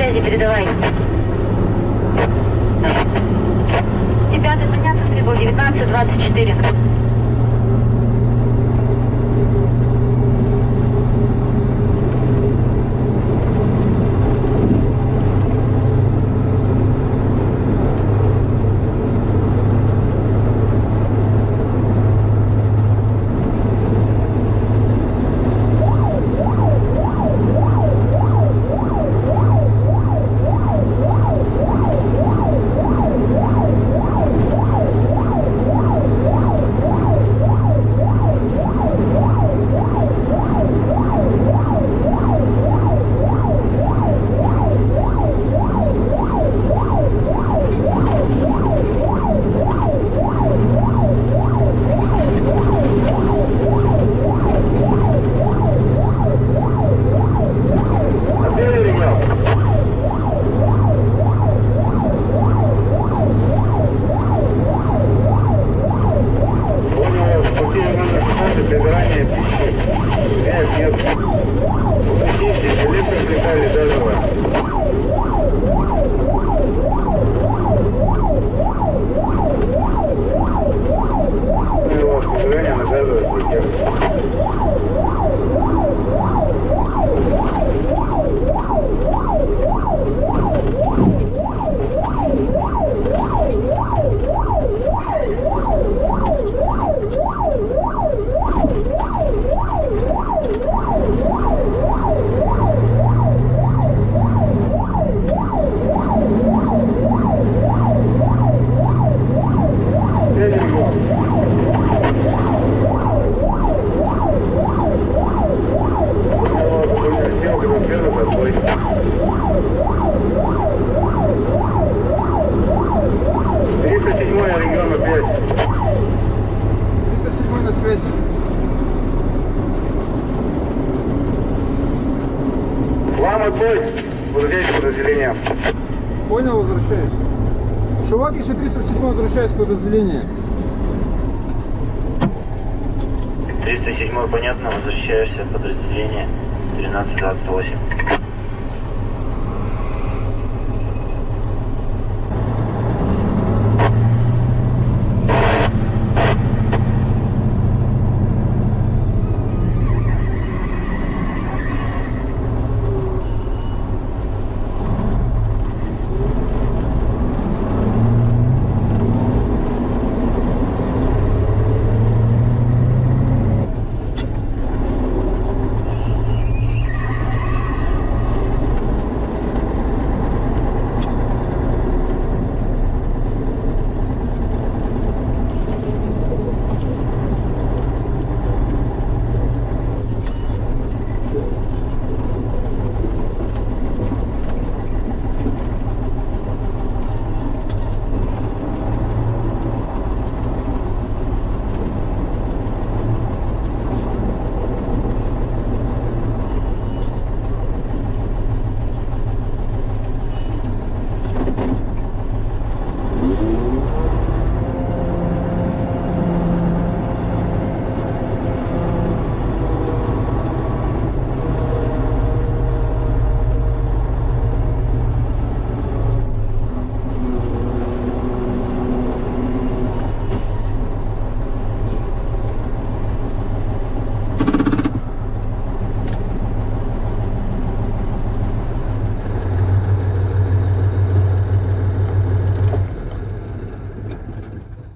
связи, передавай. 205 подняться с тревоги 1924. Подразделениям. Понял, возвращаюсь. Шувак еще 307 возвращаюсь в подразделение. 307 понятно, возвращаешься в подразделение 1328.